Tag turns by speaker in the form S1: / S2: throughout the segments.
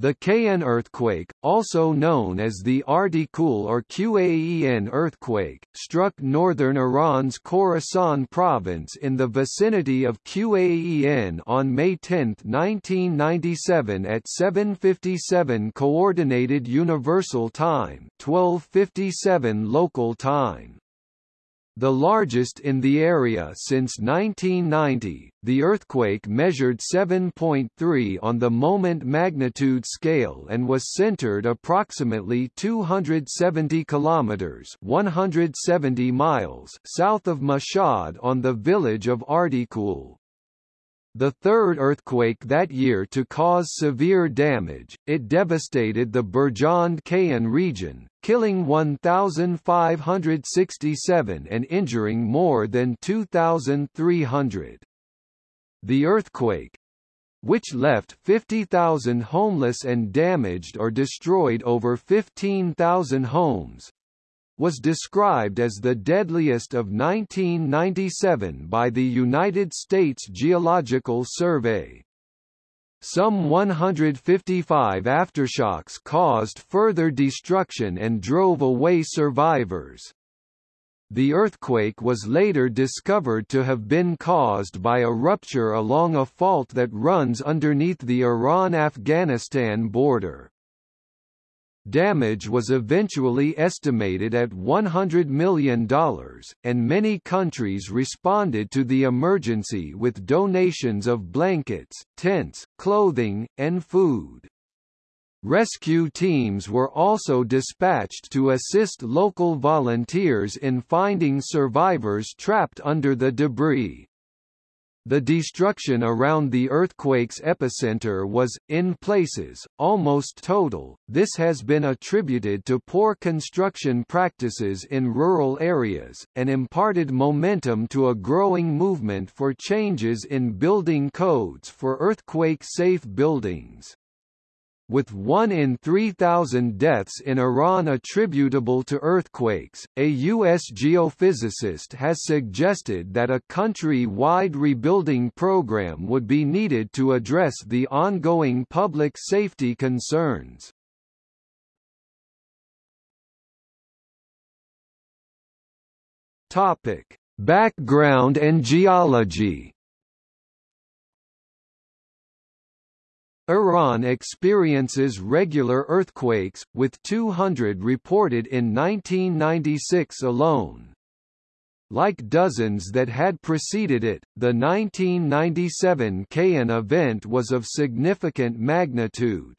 S1: The Qayen earthquake, also known as the Ardekul or Qaen earthquake, struck northern Iran's Khorasan province in the vicinity of Qaen on May 10, 1997 at 7:57 coordinated universal time, 12:57 local time the largest in the area since 1990. The earthquake measured 7.3 on the moment magnitude scale and was centered approximately 270 kilometers (170 miles) south of Mashhad on the village of Ardekul. The third earthquake that year to cause severe damage, it devastated the Birjand Qayen region, killing 1,567 and injuring more than 2,300. The earthquake, which left 50,000 homeless and damaged or destroyed over 15,000 homes, was described as the deadliest of 1997 by the United States Geological Survey. Some 155 aftershocks caused further destruction and drove away survivors. The earthquake was later discovered to have been caused by a rupture along a fault that runs underneath the Iran-Afghanistan border. Damage was eventually estimated at $100 million, and many countries responded to the emergency with donations of blankets, tents, clothing, and food. Rescue teams were also dispatched to assist local volunteers in finding survivors trapped under the debris. The destruction around the earthquake's epicenter was, in places, almost total. This has been attributed to poor construction practices in rural areas, and imparted momentum to a growing movement for changes in building codes for earthquake-safe buildings with 1 in 3,000 deaths in Iran attributable to earthquakes. A U.S. geophysicist has suggested that a country-wide rebuilding program would be needed to address the ongoing public safety concerns. Topic: Background and geology. Iran experiences regular earthquakes, with 200 reported in 1996 alone. Like dozens that had preceded it, the 1997 Qayen event was of significant magnitude.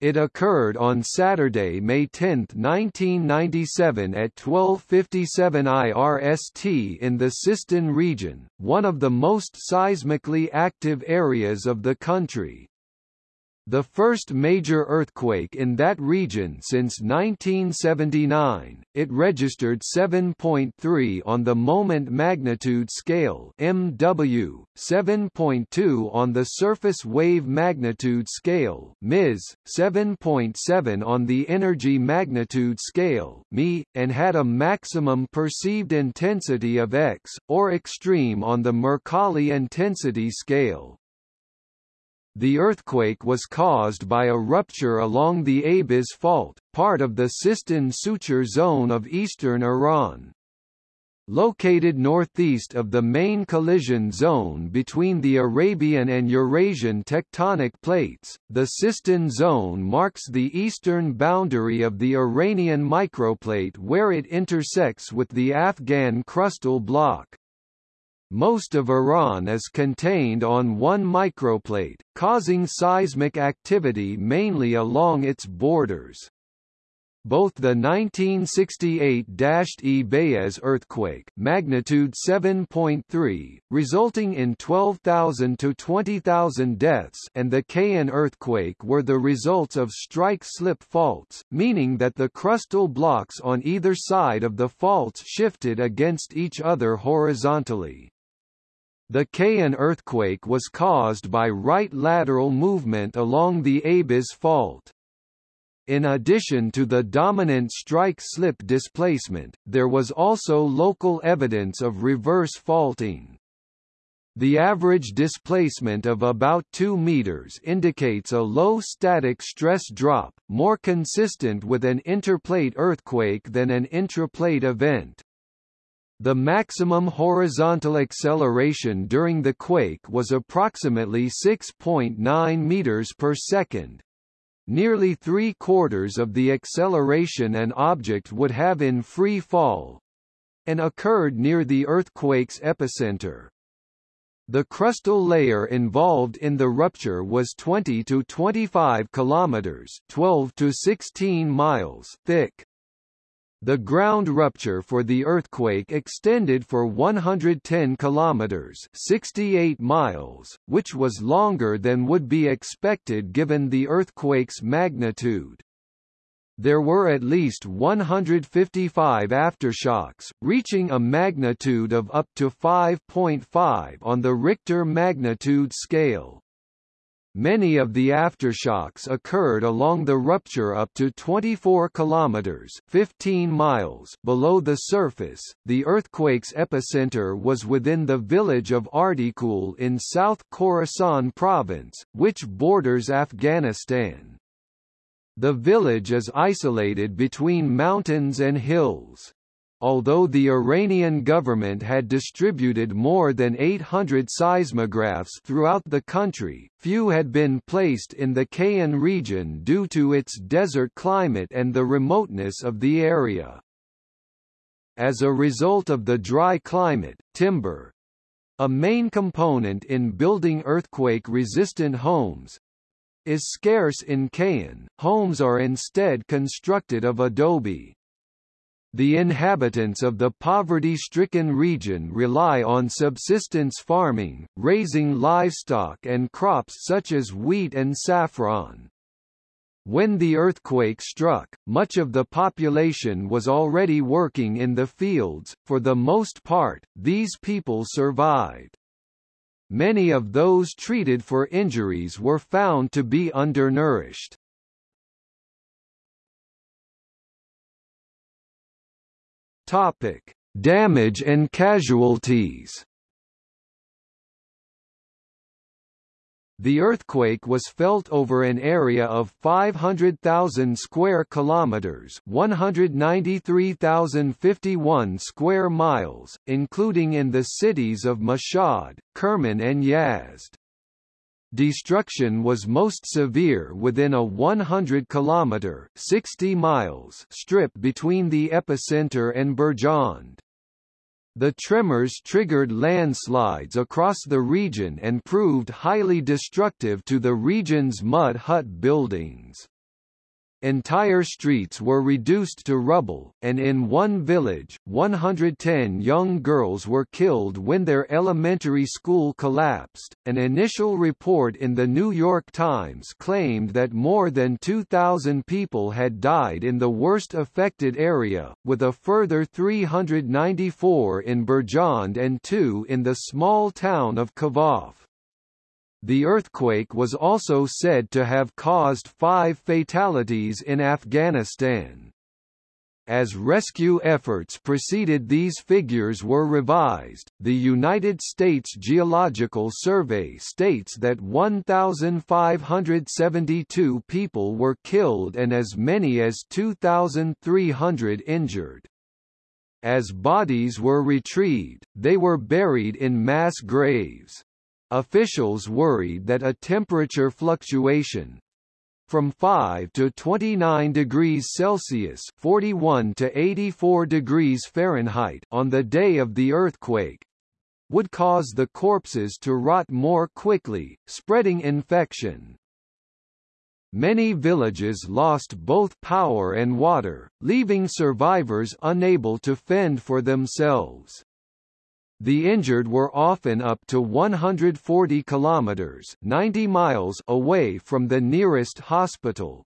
S1: It occurred on Saturday, May 10, 1997 at 12:57 IRST in the Sistan region, one of the most seismically active areas of the country. The first major earthquake in that region since 1979, it registered 7.3 on the moment magnitude scale MW, 7.2 on the surface wave magnitude scale MIS, 7.7 on the energy magnitude scale ME, and had a maximum perceived intensity of X, or extreme on the Mercalli intensity scale. The earthquake was caused by a rupture along the Abiz Fault, part of the Sistan suture zone of eastern Iran. Located northeast of the main collision zone between the Arabian and Eurasian tectonic plates, the Sistan zone marks the eastern boundary of the Iranian microplate where it intersects with the Afghan crustal block. Most of Iran is contained on one microplate, causing seismic activity mainly along its borders. Both the 1968 E earthquake magnitude 7.3, resulting in 12,000 to 20,000 deaths and the Qayen earthquake were the results of strike-slip faults, meaning that the crustal blocks on either side of the faults shifted against each other horizontally. The Qayen earthquake was caused by right lateral movement along the Abiz fault. In addition to the dominant strike-slip displacement, there was also local evidence of reverse faulting. The average displacement of about 2 meters indicates a low static stress drop, more consistent with an interplate earthquake than an intraplate event. The maximum horizontal acceleration during the quake was approximately 6.9 meters per second. Nearly three-quarters of the acceleration an object would have in free fall, and occurred near the earthquake's epicenter. The crustal layer involved in the rupture was 20 to 25 kilometers, 12 to 16 miles thick. The ground rupture for the earthquake extended for 110 kilometers, 68 miles, which was longer than would be expected given the earthquake's magnitude. There were at least 155 aftershocks, reaching a magnitude of up to 5.5 on the Richter magnitude scale. Many of the aftershocks occurred along the rupture up to 24 kilometers (15 miles) below the surface. The earthquake's epicenter was within the village of Ardekul in South Khorasan province, which borders Afghanistan. The village is isolated between mountains and hills. Although the Iranian government had distributed more than 800 seismographs throughout the country, few had been placed in the Qayen region due to its desert climate and the remoteness of the area. As a result of the dry climate, timber, a main component in building earthquake-resistant homes, is scarce in Qayen, homes are instead constructed of adobe. The inhabitants of the poverty-stricken region rely on subsistence farming, raising livestock and crops such as wheat and saffron. When the earthquake struck, much of the population was already working in the fields, for the most part, these people survived. Many of those treated for injuries were found to be undernourished. Topic: Damage and casualties. The earthquake was felt over an area of 500,000 square kilometers, 193,051 square miles, including in the cities of Mashhad, Kerman and Yazd. Destruction was most severe within a 100 kilometer, 60 miles strip between the epicenter and Birjand. The tremors triggered landslides across the region and proved highly destructive to the region's mud hut buildings. Entire streets were reduced to rubble, and in one village, 110 young girls were killed when their elementary school collapsed. An initial report in the New York Times claimed that more than 2,000 people had died in the worst affected area, with a further 394 in Birjand and two in the small town of Khvaf. The earthquake was also said to have caused five fatalities in Afghanistan. As rescue efforts proceeded these figures were revised. The United States Geological Survey states that 1,572 people were killed and as many as 2,300 injured. As bodies were retrieved, they were buried in mass graves. Officials worried that a temperature fluctuation from 5 to 29 degrees Celsius 41 to 84 degrees Fahrenheit on the day of the earthquake would cause the corpses to rot more quickly, spreading infection. Many villages lost both power and water, leaving survivors unable to fend for themselves. The injured were often up to 140 kilometers 90 miles away from the nearest hospital.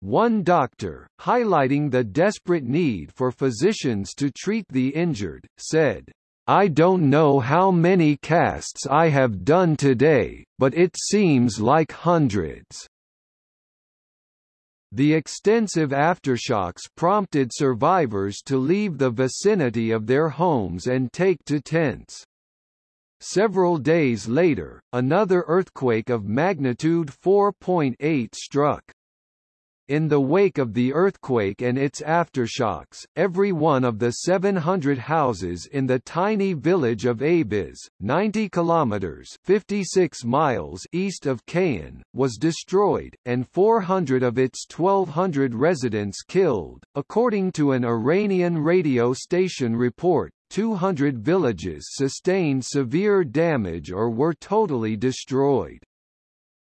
S1: One doctor, highlighting the desperate need for physicians to treat the injured, said, I don't know how many casts I have done today, but it seems like hundreds. The extensive aftershocks prompted survivors to leave the vicinity of their homes and take to tents. Several days later, another earthquake of magnitude 4.8 struck. In the wake of the earthquake and its aftershocks, every one of the 700 houses in the tiny village of Abiz, 90 kilometers (56 miles) east of Qayen, was destroyed, and 400 of its 1,200 residents killed. According to an Iranian radio station report, 200 villages sustained severe damage or were totally destroyed.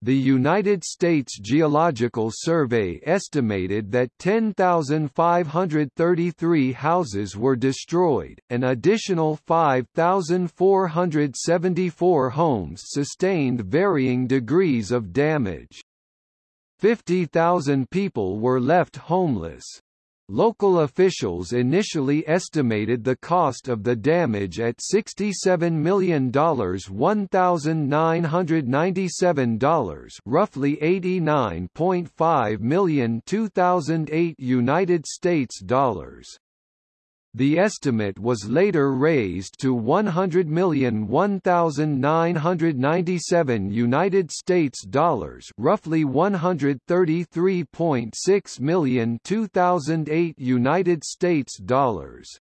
S1: The United States Geological Survey estimated that 10,533 houses were destroyed, an additional 5,474 homes sustained varying degrees of damage. 50,000 people were left homeless. Local officials initially estimated the cost of the damage at $67 million $1,997 roughly $89.5 million 2008 United States dollars. The estimate was later raised to 100 million 1997 United States dollars, roughly 133.6 million 2008 United States dollars.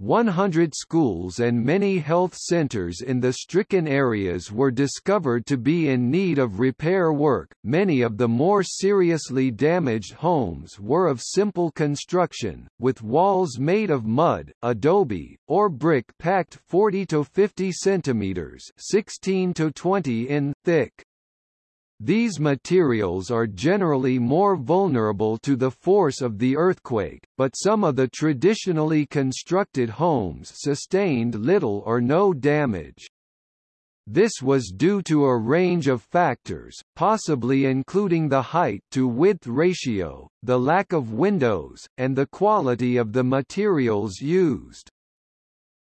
S1: 100 schools and many health centers in the stricken areas were discovered to be in need of repair work. Many of the more seriously damaged homes were of simple construction, with walls made of mud, adobe, or brick packed 40 to 50 centimeters (16 to 20 in) thick. These materials are generally more vulnerable to the force of the earthquake, but some of the traditionally constructed homes sustained little or no damage. This was due to a range of factors, possibly including the height-to-width ratio, the lack of windows, and the quality of the materials used.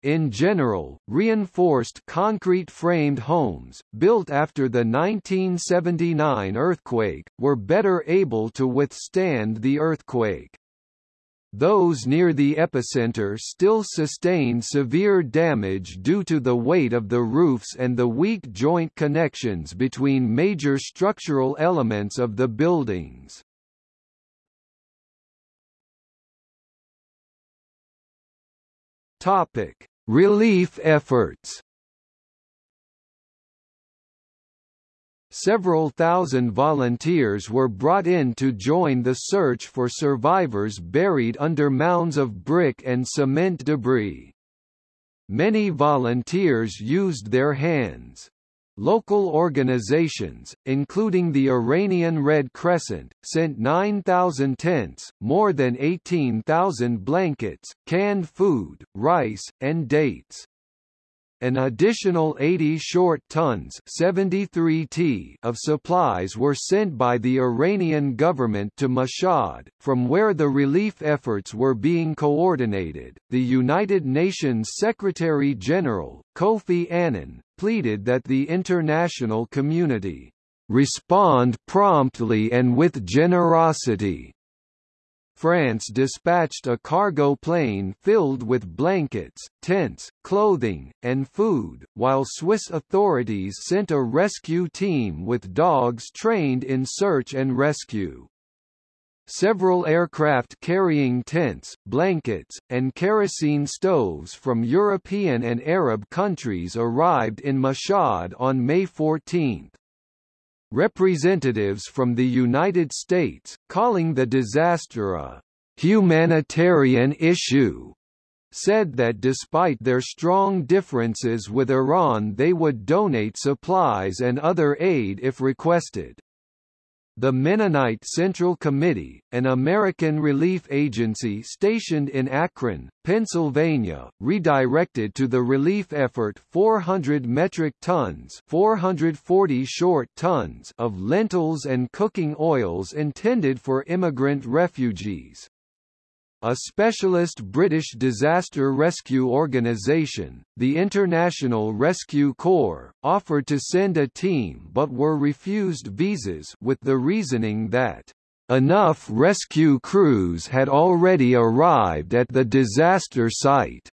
S1: In general, reinforced concrete-framed homes, built after the 1979 earthquake, were better able to withstand the earthquake. Those near the epicenter still sustained severe damage due to the weight of the roofs and the weak joint connections between major structural elements of the buildings. Topic: Relief efforts. Several thousand volunteers were brought in to join the search for survivors buried under mounds of brick and cement debris. Many volunteers used their hands. Local organizations, including the Iranian Red Crescent, sent 9,000 tents, more than 18,000 blankets, canned food, rice, and dates. An additional 80 short tons 73 t of supplies were sent by the Iranian government to Mashhad, from where the relief efforts were being coordinated. The United Nations Secretary-General, Kofi Annan, pleaded that the international community respond promptly and with generosity France dispatched a cargo plane filled with blankets, tents, clothing, and food, while Swiss authorities sent a rescue team with dogs trained in search and rescue. Several aircraft carrying tents, blankets, and kerosene stoves from European and Arab countries arrived in Mashhad on May 14. Representatives from the United States, calling the disaster a humanitarian issue, said that despite their strong differences with Iran they would donate supplies and other aid if requested. The Mennonite Central Committee, an American relief agency stationed in Akron, Pennsylvania, redirected to the relief effort 400 metric tons 440 short tons of lentils and cooking oils intended for immigrant refugees. A specialist British disaster rescue organisation, the International Rescue Corps, offered to send a team but were refused visas with the reasoning that enough rescue crews had already arrived at the disaster site.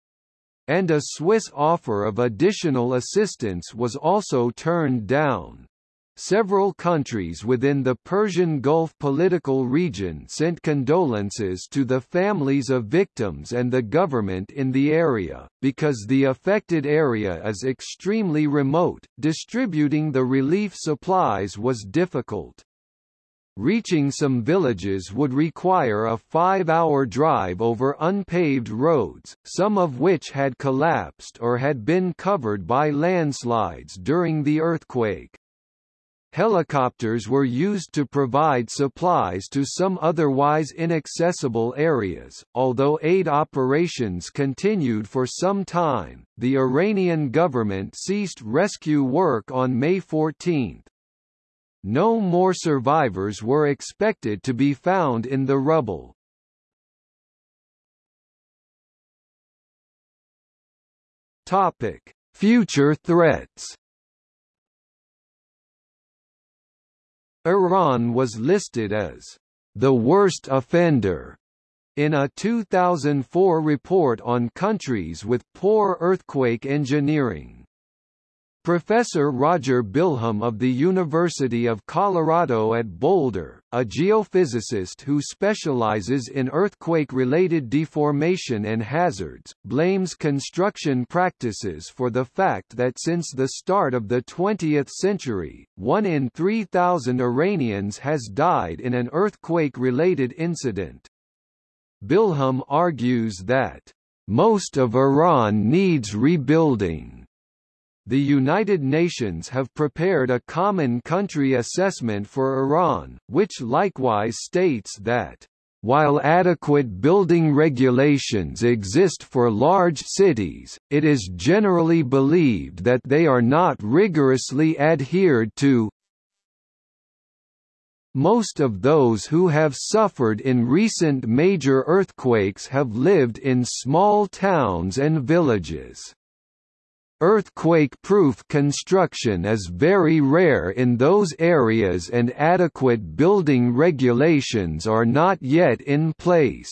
S1: and a Swiss offer of additional assistance was also turned down. Several countries within the Persian Gulf political region sent condolences to the families of victims and the government in the area, because the affected area is extremely remote, distributing the relief supplies was difficult. Reaching some villages would require a five-hour drive over unpaved roads, some of which had collapsed or had been covered by landslides during the earthquake. Helicopters were used to provide supplies to some otherwise inaccessible areas. Although aid operations continued for some time, the Iranian government ceased rescue work on May 14. No more survivors were expected to be found in the rubble. Topic: Future threats. Iran was listed as the worst offender in a 2004 report on countries with poor earthquake engineering. Professor Roger Bilham of the University of Colorado at Boulder, a geophysicist who specializes in earthquake-related deformation and hazards, blames construction practices for the fact that since the start of the 20th century, one in 3,000 Iranians has died in an earthquake-related incident. Bilham argues that, "...most of Iran needs rebuilding." The United Nations have prepared a common country assessment for Iran, which likewise states that while adequate building regulations exist for large cities, it is generally believed that they are not rigorously adhered to. Most of those who have suffered in recent major earthquakes have lived in small towns and villages. Earthquake-proof construction is very rare in those areas and adequate building regulations are not yet in place.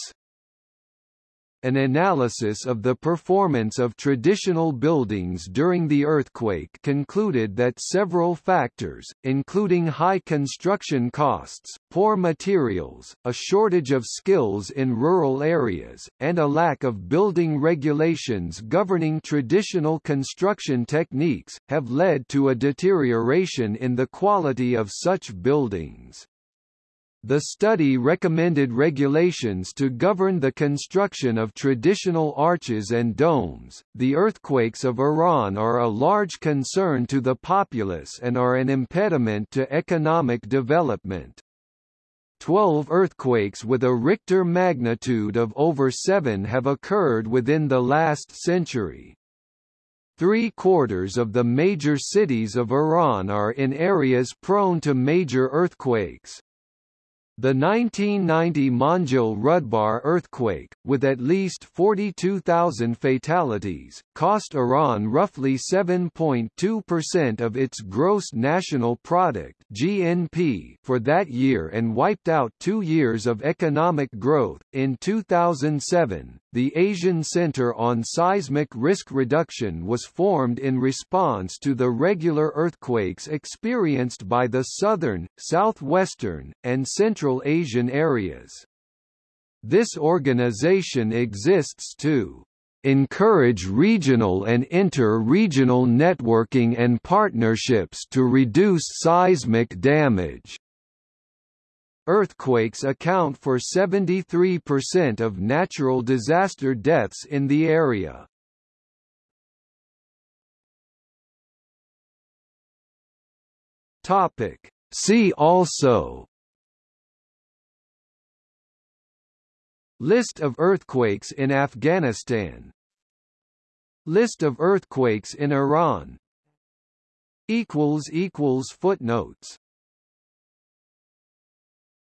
S1: An analysis of the performance of traditional buildings during the earthquake concluded that several factors, including high construction costs, poor materials, a shortage of skills in rural areas, and a lack of building regulations governing traditional construction techniques, have led to a deterioration in the quality of such buildings. The study recommended regulations to govern the construction of traditional arches and domes. The earthquakes of Iran are a large concern to the populace and are an impediment to economic development. Twelve earthquakes with a Richter magnitude of over 7 have occurred within the last century. Three-quarters of the major cities of Iran are in areas prone to major earthquakes. The 1990 Manjil Rudbar earthquake, with at least 42,000 fatalities, cost Iran roughly 7.2% of its gross national product (GNP) for that year and wiped out 2 years of economic growth. In 2007, the Asian Center on Seismic Risk Reduction was formed in response to the regular earthquakes experienced by the southern, southwestern, and central Asian areas. This organization exists to encourage regional and inter-regional networking and partnerships to reduce seismic damage. Earthquakes account for 73% of natural disaster deaths in the area. Topic. See also List of earthquakes in Afghanistan List of earthquakes in Iran Footnotes